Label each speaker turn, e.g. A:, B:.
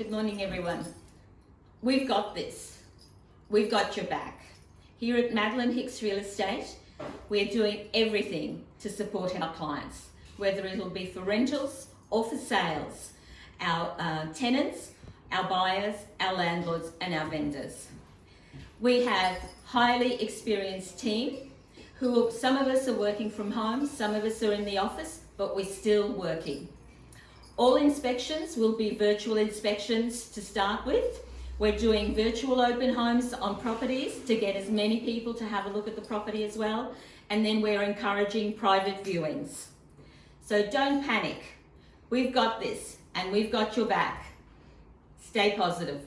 A: Good morning, everyone. We've got this. We've got your back. Here at Madeline Hicks Real Estate, we're doing everything to support our clients, whether it'll be for rentals or for sales, our uh, tenants, our buyers, our landlords and our vendors. We have highly experienced team who, some of us are working from home, some of us are in the office, but we're still working. All inspections will be virtual inspections to start with. We're doing virtual open homes on properties to get as many people to have a look at the property as well. And then we're encouraging private viewings. So don't panic. We've got this and we've got your back. Stay positive.